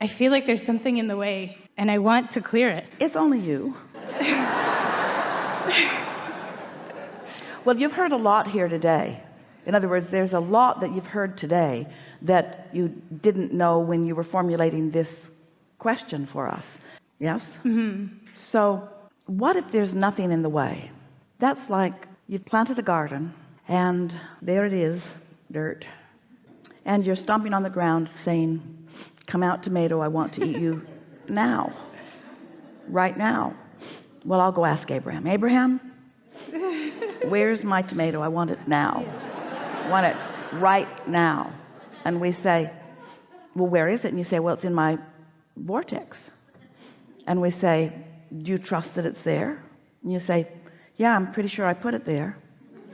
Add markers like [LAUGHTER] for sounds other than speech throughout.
I feel like there's something in the way and I want to clear it. It's only you. well, you've heard a lot here today. In other words, there's a lot that you've heard today that you didn't know when you were formulating this question for us. Yes? Mm -hmm. So what if there's nothing in the way? That's like you've planted a garden and there it is, dirt. And you're stomping on the ground saying, come out tomato, I want to eat you now, right now. Well, I'll go ask Abraham. Abraham, where's my tomato? I want it now. I want it right now. And we say well where is it? And you say well it's in my vortex. And we say do you trust that it's there? And you say yeah I'm pretty sure I put it there.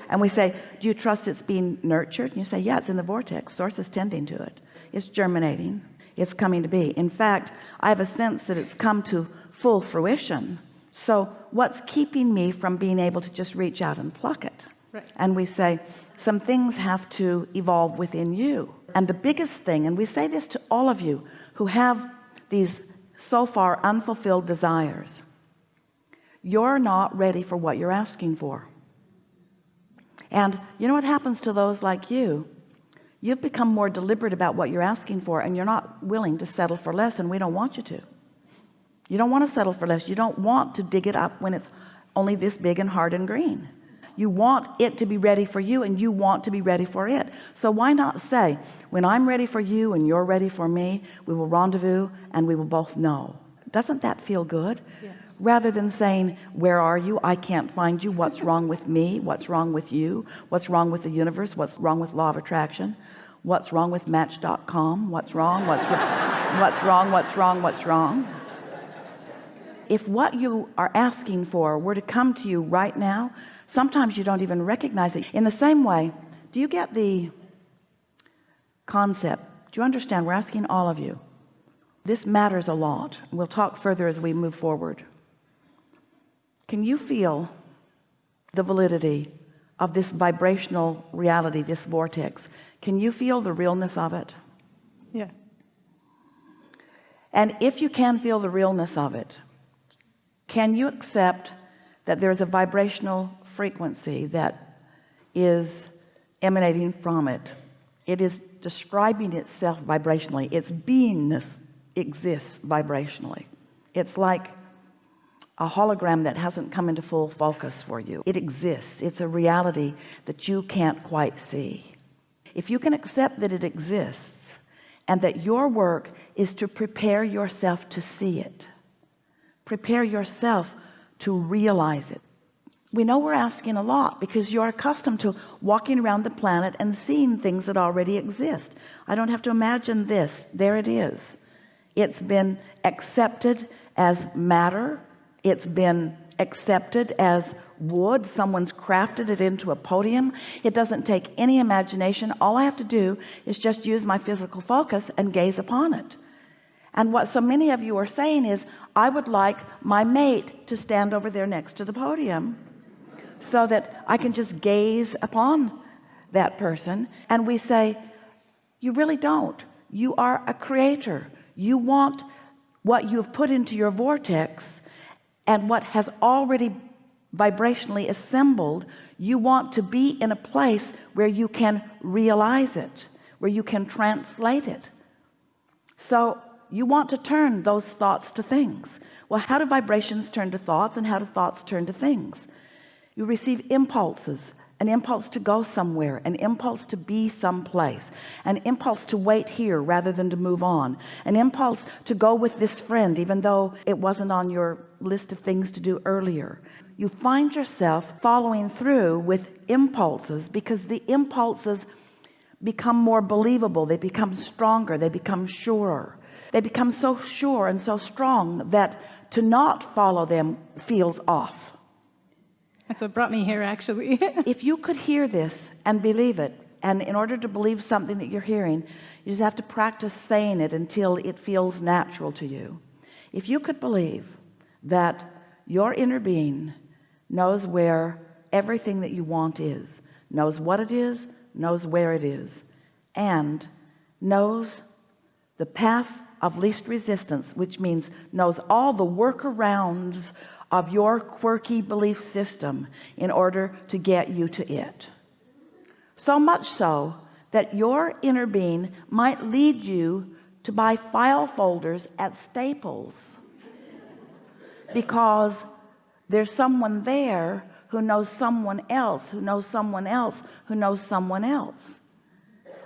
And we say do you trust it's being nurtured? And you say yeah it's in the vortex. Source is tending to it. It's germinating it's coming to be. In fact I have a sense that it's come to full fruition. So what's keeping me from being able to just reach out and pluck it? Right. and we say some things have to evolve within you. And the biggest thing and we say this to all of you who have these so far unfulfilled desires you're not ready for what you're asking for. And you know what happens to those like you you've become more deliberate about what you're asking for and you're not willing to settle for less and we don't want you to. You don't want to settle for less. You don't want to dig it up when it's only this big and hard and green. You want it to be ready for you and you want to be ready for it. So why not say when I'm ready for you and you're ready for me we will rendezvous and we will both know. Doesn't that feel good? Yeah. Rather than saying where are you? I can't find you. What's wrong with me? What's wrong with you? What's wrong with the universe? What's wrong with law of attraction? What's wrong with match.com what's wrong? What's [LAUGHS] what's wrong? What's wrong? What's wrong? If what you are asking for were to come to you right now sometimes you don't even recognize it. In the same way do you get the concept? Do you understand? We're asking all of you. This matters a lot. We'll talk further as we move forward can you feel the validity of this vibrational reality this vortex? Can you feel the realness of it? Yeah. And if you can feel the realness of it can you accept that there's a vibrational frequency that is emanating from it? It is describing itself vibrationally. Its beingness exists vibrationally. It's like a hologram that hasn't come into full focus for you. It exists. It's a reality that you can't quite see. If you can accept that it exists and that your work is to prepare yourself to see it prepare yourself to realize it. We know we're asking a lot because you're accustomed to walking around the planet and seeing things that already exist. I don't have to imagine this. There it is. It's been accepted as matter it's been accepted as wood. Someone's crafted it into a podium. It doesn't take any imagination. All I have to do is just use my physical focus and gaze upon it. And what so many of you are saying is I would like my mate to stand over there next to the podium so that I can just gaze upon that person. And we say you really don't. You are a creator. You want what you've put into your vortex and what has already vibrationally assembled you want to be in a place where you can realize it where you can translate it. So you want to turn those thoughts to things. Well how do vibrations turn to thoughts and how do thoughts turn to things? You receive impulses an impulse to go somewhere an impulse to be someplace an impulse to wait here rather than to move on an impulse to go with this friend even though it wasn't on your list of things to do earlier. You find yourself following through with impulses because the impulses become more believable they become stronger they become surer. They become so sure and so strong that to not follow them feels off that's what brought me here actually. [LAUGHS] If you could hear this and believe it and in order to believe something that you're hearing you just have to practice saying it until it feels natural to you. If you could believe that your inner being knows where everything that you want is knows what it is knows where it is and knows the path of least resistance which means knows all the workarounds of your quirky belief system in order to get you to it. So much so that your inner being might lead you to buy file folders at Staples. Because there's someone there who knows someone else who knows someone else who knows someone else.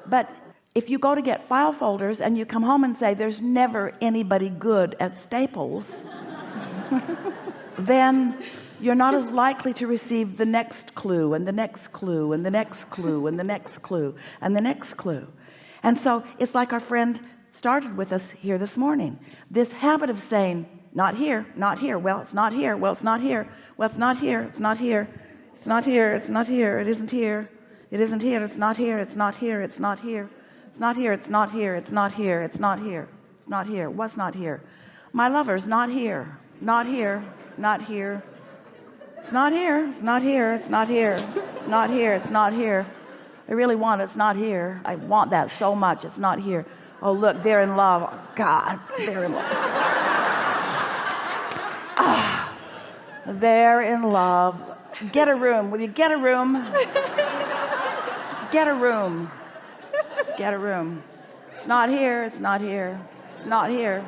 But if you go to get file folders and you come home and say there's never anybody good at Staples then you're not as likely to receive the next clue and the next clue and the next clue and the next clue and the next clue and so it's like our friend started with us here this morning this habit of saying not here not here well it's not here well it's not here well it's not here it's not here it's not here it's not here it isn't here it isn't here it's not here it's not here it's not here it's not here it's not here it's not here it's not here it's not here what's not here my lover's not here not here not here it's not here it's not here it's not here it's not here it's not here I really want it it's not here I want that so much it's not here oh look they're in love God they're in love ah, they're in love get a room will you get a room get a room get a room it's not here it's not here it's not here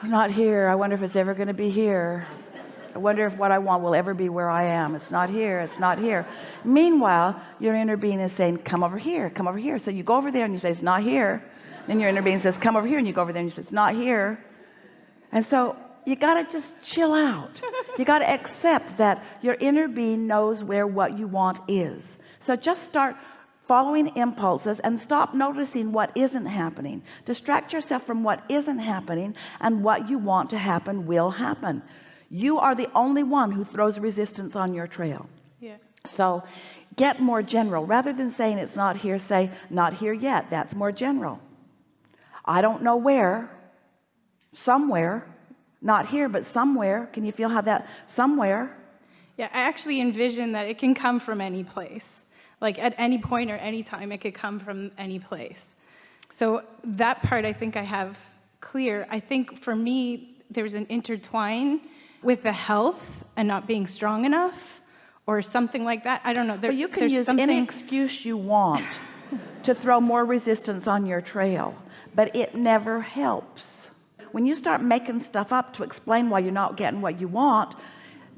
it's not here. I wonder if it's ever going to be here. I wonder if what I want will ever be where I am. It's not here. It's not here. Meanwhile your inner being is saying come over here. Come over here. So you go over there and you say it's not here. Then your inner being says come over here and you go over there and you say it's not here. And so you got to just chill out. You got to accept that your inner being knows where what you want is. So just start following impulses and stop noticing what isn't happening. Distract yourself from what isn't happening and what you want to happen will happen. You are the only one who throws resistance on your trail. Yeah. so get more general. Rather than saying it's not here say not here yet. That's more general. I don't know where. Somewhere. Not here but somewhere. Can you feel how that somewhere Yeah, I actually envision that it can come from any place. Like at any point or any time, it could come from any place. So that part I think I have clear. I think for me, there's an intertwine with the health and not being strong enough or something like that. I don't know. There, But you can use something, any excuse you want [LAUGHS] to throw more resistance on your trail, but it never helps. When you start making stuff up to explain why you're not getting what you want,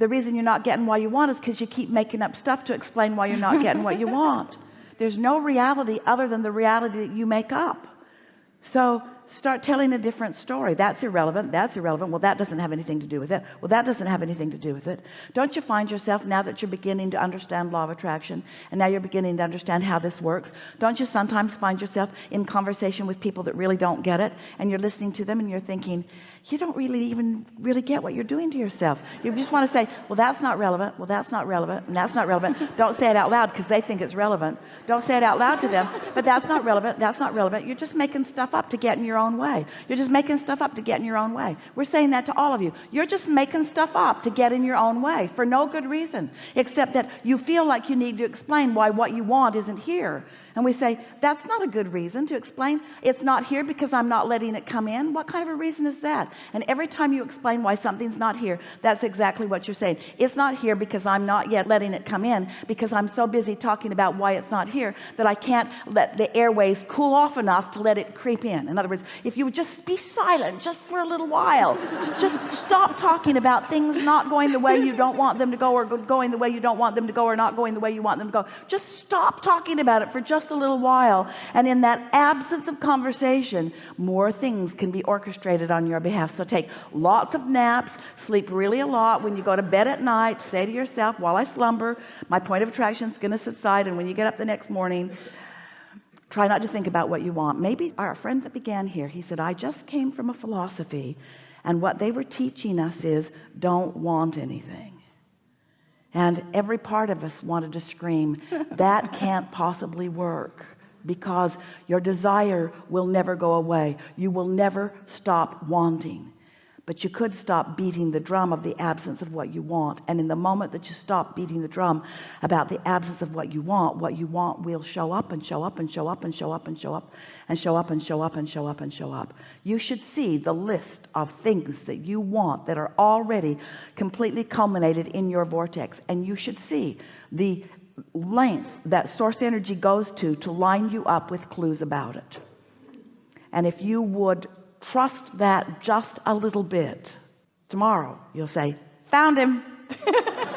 the reason you're not getting what you want is because you keep making up stuff to explain why you're not [LAUGHS] getting what you want. There's no reality other than the reality that you make up. So start telling a different story. That's irrelevant that's irrelevant. Well that doesn't have anything to do with it. Well that doesn't have anything to do with it. Don't you find yourself now that you're beginning to understand law of attraction and now you're beginning to understand how this works don't you sometimes find yourself in conversation with people that really don't get it and you're listening to them and you're thinking you don't really even really get what you're doing to yourself. You just want to say well that's not relevant. Well that's not relevant. And that's not relevant. Don't say it out loud because they think it's relevant. Don't say it out loud to them but that's not relevant. That's not relevant. You're just making stuff up to get in your own way. You're just making stuff up to get in your own way. We're saying that to all of you. You're just making stuff up to get in your own way for no good reason except that you feel like you need to explain why what you want isn't here and we say that's not a good reason to explain. It's not here because I'm not letting it come in. What kind of a reason is that? And every time you explain why something's not here that's exactly what you're saying. It's not here because I'm not yet letting it come in because I'm so busy talking about why it's not here that I can't let the airways cool off enough to let it creep in. In other words if you would just be silent just for a little while just stop talking about things not going the way you don't want them to go or going the way you don't want them to go or not going the way you want them to go. Just stop talking about it for just a little while and in that absence of conversation more things can be orchestrated on your behalf. So take lots of naps sleep really a lot. When you go to bed at night say to yourself while I slumber my point of attraction is going to subside and when you get up the next morning try not to think about what you want. Maybe our friend that began here he said I just came from a philosophy and what they were teaching us is don't want anything and every part of us wanted to scream that can't possibly work because your desire will never go away. You will never stop wanting but you could stop beating the drum of the absence of what you want. And in the moment that you stop beating the drum about the absence of what you want what you want will show up and show up and show up and show up and show up and show up and show up and show up and show up. You should see the list of things that you want that are already completely culminated in your vortex. And you should see the length that source energy goes to to line you up with clues about it. And if you would trust that just a little bit. Tomorrow you'll say found him [LAUGHS]